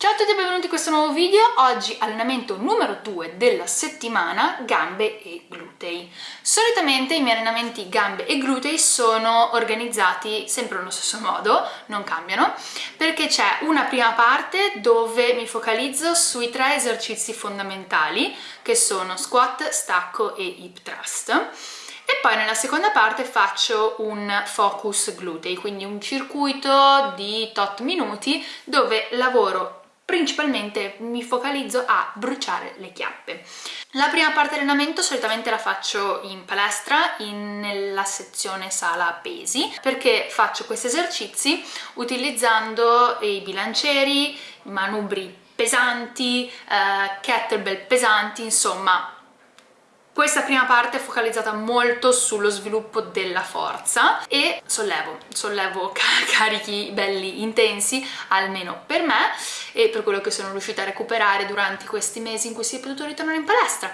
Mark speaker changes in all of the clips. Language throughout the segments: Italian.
Speaker 1: Ciao a tutti e benvenuti in questo nuovo video. Oggi allenamento numero 2 della settimana, gambe e glutei. Solitamente i miei allenamenti gambe e glutei sono organizzati sempre nello stesso modo, non cambiano, perché c'è una prima parte dove mi focalizzo sui tre esercizi fondamentali, che sono squat, stacco e hip thrust e poi nella seconda parte faccio un focus glutei, quindi un circuito di tot minuti dove lavoro principalmente mi focalizzo a bruciare le chiappe. La prima parte dell'allenamento solitamente la faccio in palestra, in, nella sezione sala pesi, perché faccio questi esercizi utilizzando i bilancieri, i manubri pesanti, eh, kettlebell pesanti, insomma questa prima parte è focalizzata molto sullo sviluppo della forza e sollevo, sollevo carichi belli intensi, almeno per me, e per quello che sono riuscita a recuperare durante questi mesi in cui si è potuto ritornare in palestra.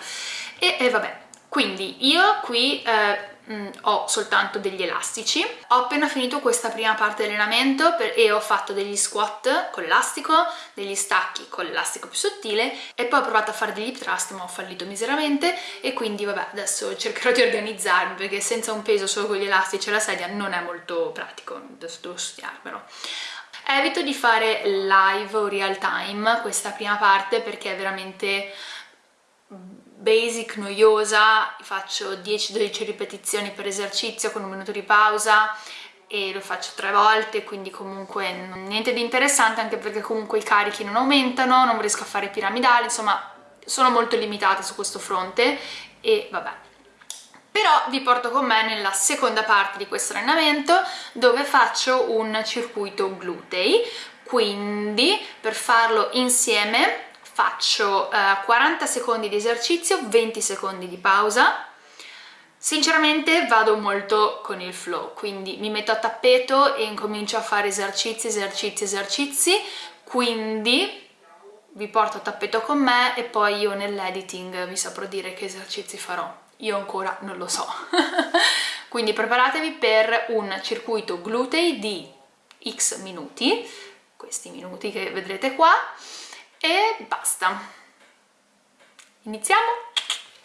Speaker 1: E, e vabbè, quindi io qui eh, Mm, ho soltanto degli elastici. Ho appena finito questa prima parte dell'allenamento e ho fatto degli squat con l'elastico degli stacchi con l'elastico più sottile e poi ho provato a fare degli hip thrust ma ho fallito miseramente e quindi vabbè adesso cercherò di organizzarmi perché senza un peso solo con gli elastici e la sedia non è molto pratico adesso devo studiarmelo. Evito di fare live o real time questa prima parte perché è veramente basic, noiosa, faccio 10-12 ripetizioni per esercizio con un minuto di pausa e lo faccio tre volte, quindi comunque niente di interessante anche perché comunque i carichi non aumentano, non riesco a fare piramidali, insomma sono molto limitata su questo fronte e vabbè. Però vi porto con me nella seconda parte di questo allenamento dove faccio un circuito glutei, quindi per farlo insieme faccio eh, 40 secondi di esercizio, 20 secondi di pausa, Sinceramente vado molto con il flow, quindi mi metto a tappeto e incomincio a fare esercizi, esercizi, esercizi, quindi vi porto a tappeto con me e poi io nell'editing vi saprò dire che esercizi farò. Io ancora non lo so. quindi preparatevi per un circuito glutei di x minuti, questi minuti che vedrete qua, e basta. Iniziamo?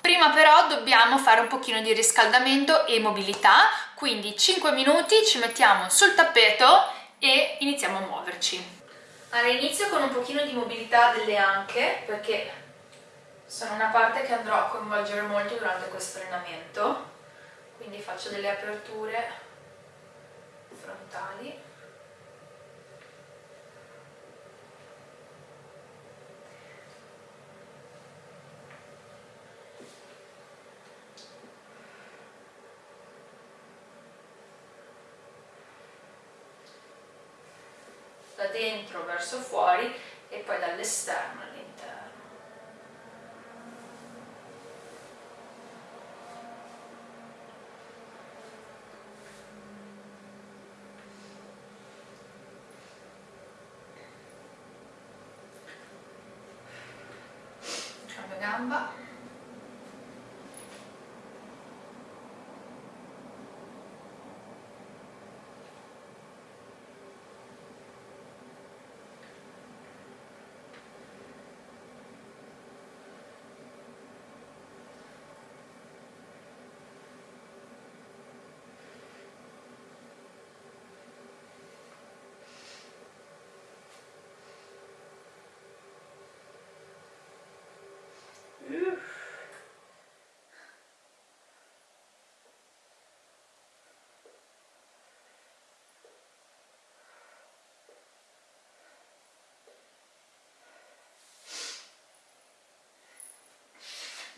Speaker 1: Prima però dobbiamo fare un pochino di riscaldamento e mobilità, quindi 5 minuti ci mettiamo sul tappeto e iniziamo a muoverci. Allora inizio con un pochino di mobilità delle anche perché sono una parte che andrò a coinvolgere molto durante questo allenamento, quindi faccio delle aperture frontali dentro verso fuori e poi dall'esterno all'interno. Cambio gamba.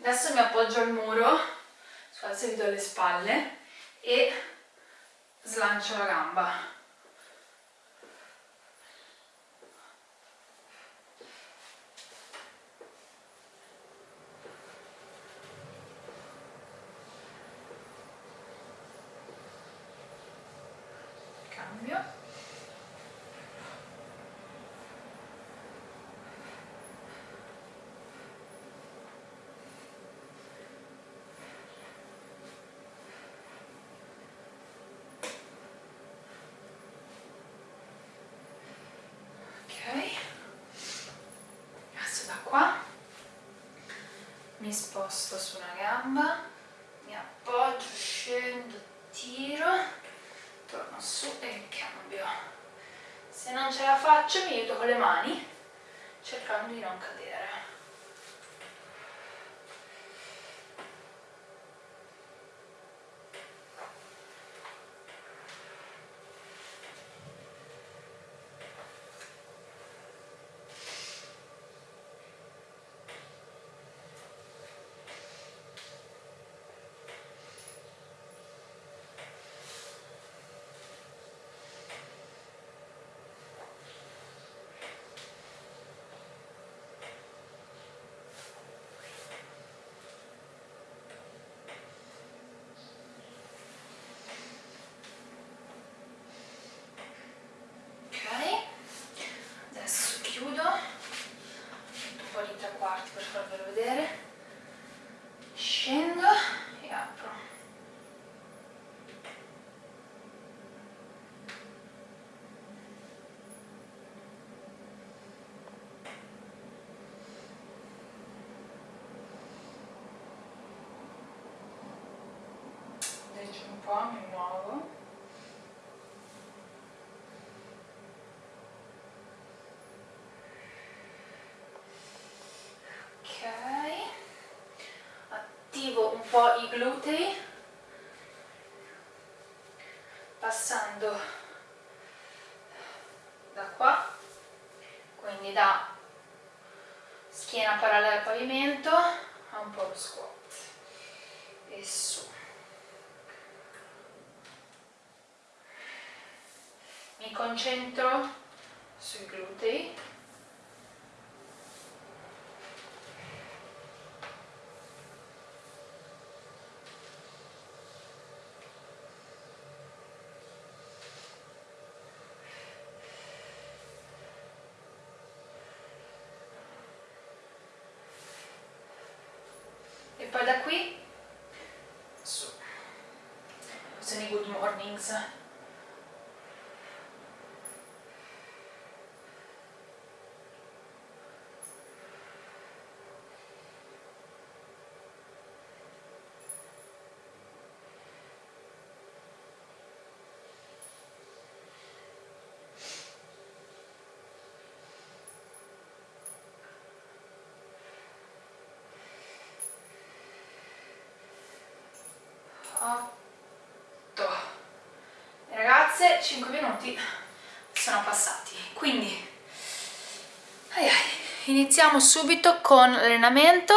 Speaker 1: Adesso mi appoggio al muro, scusate se vi do le spalle, e slancio la gamba. Mi sposto su una gamba mi appoggio, scendo, tiro torno su e cambio. Se non ce la faccio mi aiuto con le mani cercando di non cadere po' mi muovo ok attivo un po' i glutei passando da qua quindi da schiena parallela al pavimento a un po' lo squat. E su. Mi concentro sui glutei poi da qui. Su. Sono i good mornings ragazze 5 minuti sono passati quindi iniziamo subito con l'allenamento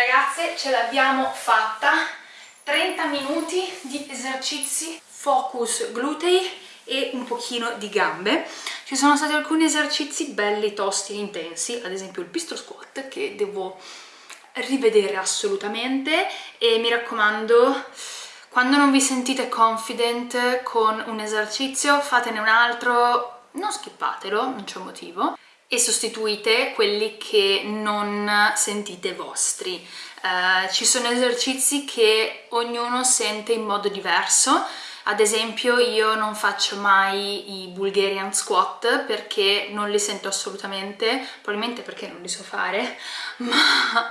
Speaker 1: Ragazze, ce l'abbiamo fatta! 30 minuti di esercizi focus glutei e un pochino di gambe. Ci sono stati alcuni esercizi belli, tosti e intensi, ad esempio il pistol squat che devo rivedere assolutamente e mi raccomando quando non vi sentite confident con un esercizio fatene un altro, non skippatelo, non c'è motivo e sostituite quelli che non sentite vostri. Uh, ci sono esercizi che ognuno sente in modo diverso, ad esempio io non faccio mai i Bulgarian squat perché non li sento assolutamente, probabilmente perché non li so fare, ma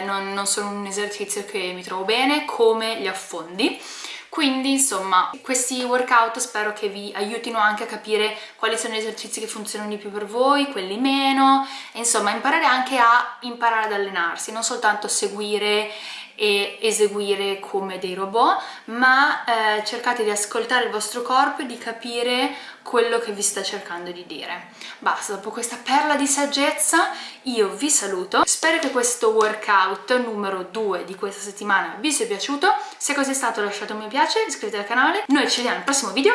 Speaker 1: uh, non, non sono un esercizio che mi trovo bene, come gli affondi quindi insomma questi workout spero che vi aiutino anche a capire quali sono gli esercizi che funzionano di più per voi, quelli meno e insomma imparare anche a imparare ad allenarsi, non soltanto seguire e eseguire come dei robot, ma eh, cercate di ascoltare il vostro corpo e di capire quello che vi sta cercando di dire. Basta, dopo questa perla di saggezza io vi saluto, spero che questo workout numero 2 di questa settimana vi sia piaciuto, se così è stato lasciate un mi piace, iscrivetevi al canale, noi ci vediamo al prossimo video,